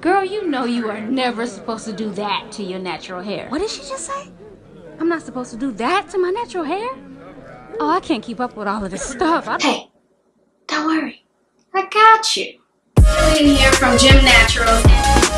Girl, you know you are never supposed to do that to your natural hair. What did she just say? I'm not supposed to do that to my natural hair? Oh, I can't keep up with all of this stuff. I hey, don't worry. I got you. In here from Gym Naturals.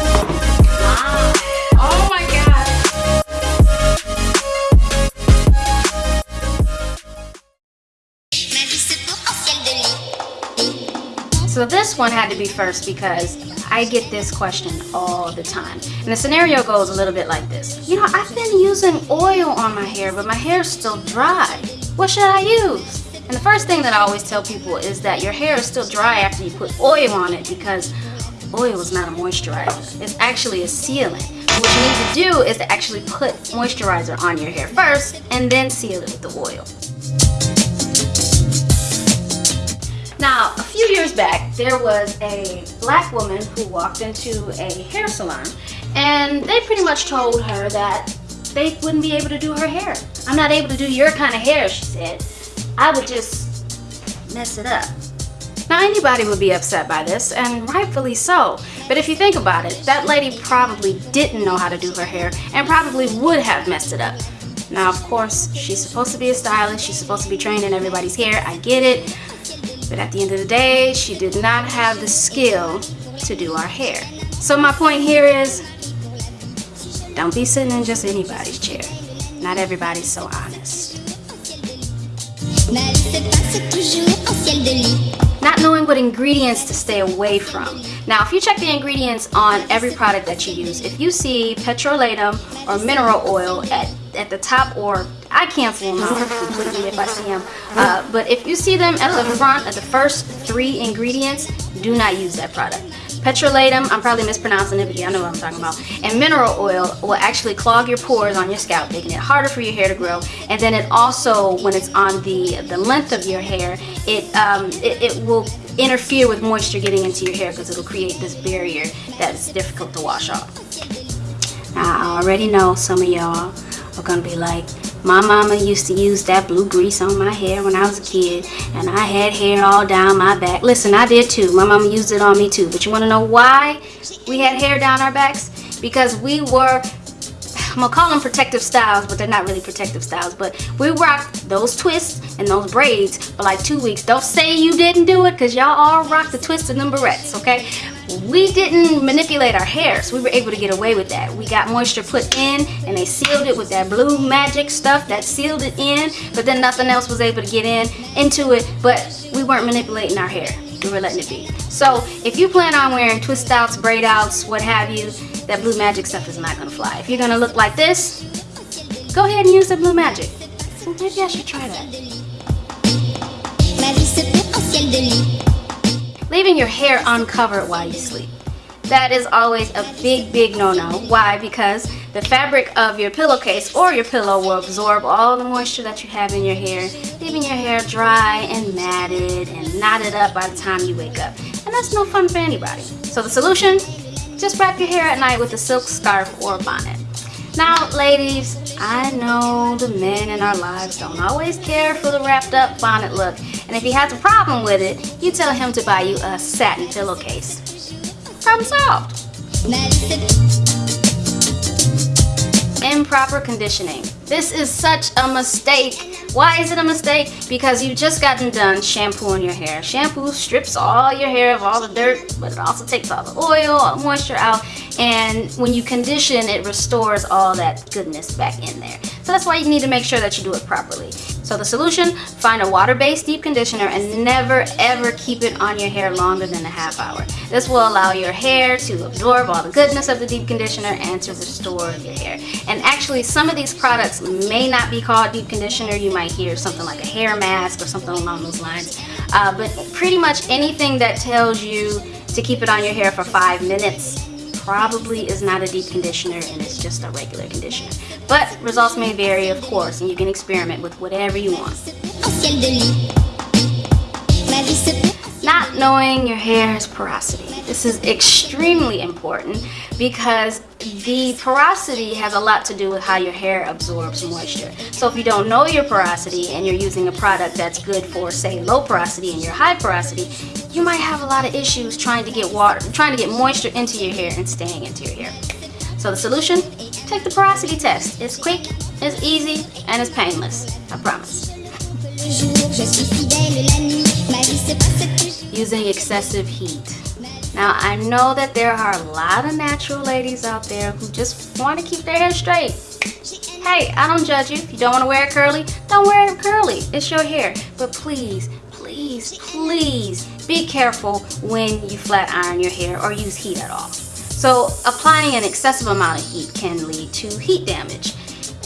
This one had to be first because I get this question all the time. And the scenario goes a little bit like this. You know, I've been using oil on my hair, but my hair's still dry. What should I use? And the first thing that I always tell people is that your hair is still dry after you put oil on it because oil is not a moisturizer. It's actually a sealant. What you need to do is to actually put moisturizer on your hair first and then seal it with the oil. Now, a few years back, there was a black woman who walked into a hair salon and they pretty much told her that they wouldn't be able to do her hair. I'm not able to do your kind of hair, she said. I would just mess it up. Now anybody would be upset by this, and rightfully so. But if you think about it, that lady probably didn't know how to do her hair and probably would have messed it up. Now of course, she's supposed to be a stylist, she's supposed to be trained in everybody's hair, I get it. But at the end of the day, she did not have the skill to do our hair. So my point here is, don't be sitting in just anybody's chair. Not everybody's so honest. Not knowing what ingredients to stay away from. Now, if you check the ingredients on every product that you use, if you see petrolatum or mineral oil at, at the top or I cancel them completely if I see them. Uh, but if you see them at the front of the first three ingredients, do not use that product. Petrolatum, I'm probably mispronouncing it, but yeah, I know what I'm talking about. And mineral oil will actually clog your pores on your scalp, making it harder for your hair to grow. And then it also, when it's on the, the length of your hair, it, um, it, it will interfere with moisture getting into your hair because it'll create this barrier that's difficult to wash off. Now, I already know some of y'all are going to be like, my mama used to use that blue grease on my hair when I was a kid and I had hair all down my back. Listen, I did too. My mama used it on me too. But you want to know why we had hair down our backs? Because we were, I'm going to call them protective styles, but they're not really protective styles. But we rocked those twists and those braids for like two weeks. Don't say you didn't do it because y'all all rocked the twists and them barrettes, okay? We didn't manipulate our hair so we were able to get away with that. We got moisture put in and they sealed it with that blue magic stuff that sealed it in but then nothing else was able to get in into it but we weren't manipulating our hair. We were letting it be. So if you plan on wearing twist outs braid outs what have you that blue magic stuff is not gonna fly. If you're gonna look like this go ahead and use the blue magic. Maybe I should try that leaving your hair uncovered while you sleep. That is always a big, big no-no. Why? Because the fabric of your pillowcase or your pillow will absorb all the moisture that you have in your hair, leaving your hair dry and matted and knotted up by the time you wake up. And that's no fun for anybody. So the solution? Just wrap your hair at night with a silk scarf or bonnet. Now, ladies, I know the men in our lives don't always care for the wrapped up bonnet look. And if he has a problem with it, you tell him to buy you a satin pillowcase. Problem solved. Improper conditioning. This is such a mistake. Why is it a mistake? Because you've just gotten done shampooing your hair. Shampoo strips all your hair of all the dirt, but it also takes all the oil, all the moisture out. And when you condition, it restores all that goodness back in there. So that's why you need to make sure that you do it properly. So the solution, find a water-based deep conditioner and never ever keep it on your hair longer than a half hour. This will allow your hair to absorb all the goodness of the deep conditioner and to restore your hair. And actually some of these products may not be called deep conditioner. You might hear something like a hair mask or something along those lines. Uh, but pretty much anything that tells you to keep it on your hair for five minutes probably is not a deep conditioner and it's just a regular conditioner. But results may vary, of course, and you can experiment with whatever you want. Not knowing your hair's porosity. This is extremely important because the porosity has a lot to do with how your hair absorbs moisture. So if you don't know your porosity and you're using a product that's good for say low porosity and your high porosity, you might have a lot of issues trying to get water, trying to get moisture into your hair and staying into your hair. So the solution, take the porosity test. It's quick, it's easy, and it's painless. I promise. Using excessive heat. Now, I know that there are a lot of natural ladies out there who just want to keep their hair straight. Hey, I don't judge you. If you don't want to wear it curly, don't wear it curly. It's your hair. But please, please, please be careful when you flat iron your hair or use heat at all. So applying an excessive amount of heat can lead to heat damage.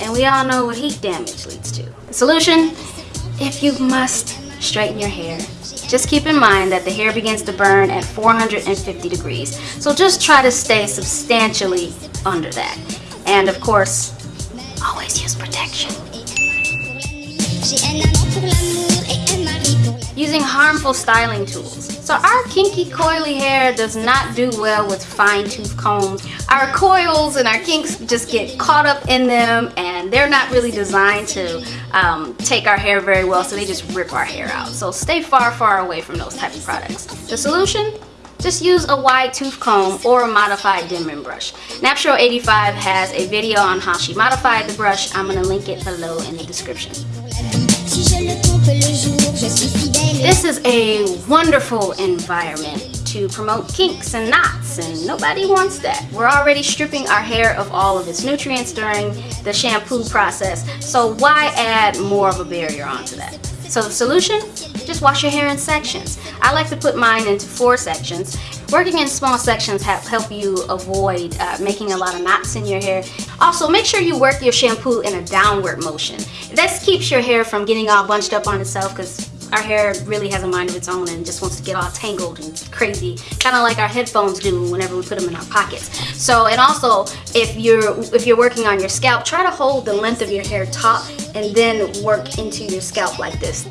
And we all know what heat damage leads to. The solution, if you must straighten your hair, just keep in mind that the hair begins to burn at 450 degrees. So just try to stay substantially under that. And of course, always use protection. Using harmful styling tools. So our kinky coily hair does not do well with fine tooth combs. Our coils and our kinks just get caught up in them and they're not really designed to um, take our hair very well so they just rip our hair out. So stay far far away from those type of products. The solution? Just use a wide tooth comb or a modified Denman brush. Naptural85 has a video on how she modified the brush. I'm going to link it below in the description. This is a wonderful environment to promote kinks and knots and nobody wants that. We're already stripping our hair of all of its nutrients during the shampoo process, so why add more of a barrier onto that? So the solution? Just wash your hair in sections. I like to put mine into four sections. Working in small sections help, help you avoid uh, making a lot of knots in your hair. Also, make sure you work your shampoo in a downward motion. This keeps your hair from getting all bunched up on itself because our hair really has a mind of its own and just wants to get all tangled and crazy kind of like our headphones do whenever we put them in our pockets so and also if you're if you're working on your scalp try to hold the length of your hair top and then work into your scalp like this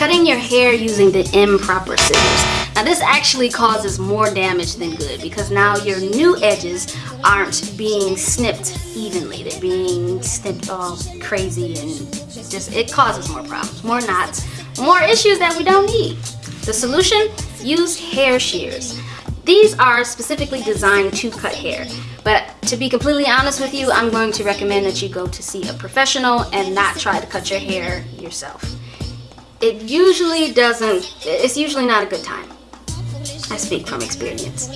Cutting your hair using the improper scissors. Now this actually causes more damage than good because now your new edges aren't being snipped evenly. They're being snipped all crazy and just, it causes more problems, more knots, more issues that we don't need. The solution? Use hair shears. These are specifically designed to cut hair. But to be completely honest with you, I'm going to recommend that you go to see a professional and not try to cut your hair yourself it usually doesn't, it's usually not a good time. I speak from experience.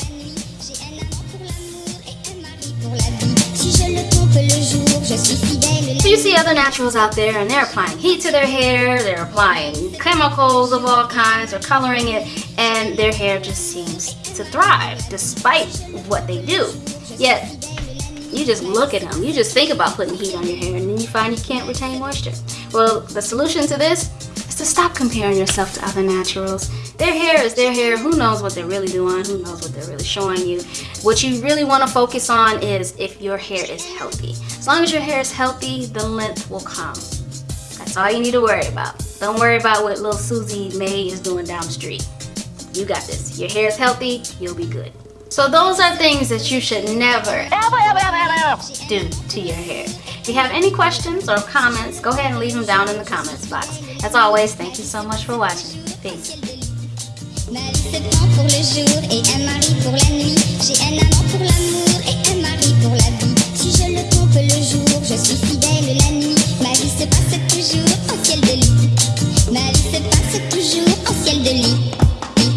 So you see other naturals out there and they're applying heat to their hair, they're applying chemicals of all kinds or coloring it and their hair just seems to thrive despite what they do. Yet you just look at them, you just think about putting heat on your hair and then you find you can't retain moisture. Well, the solution to this to stop comparing yourself to other naturals. Their hair is their hair. Who knows what they're really doing? Who knows what they're really showing you? What you really want to focus on is if your hair is healthy. As long as your hair is healthy, the length will come. That's all you need to worry about. Don't worry about what little Susie May is doing down the street. You got this. Your hair is healthy, you'll be good. So those are things that you should never, ever, ever, ever, ever do to your hair. If you have any questions or comments, go ahead and leave them down in the comments box. As always, thank you so much for watching. Peace. Je suis fidèle la nuit. Ma vie se passe toujours au ciel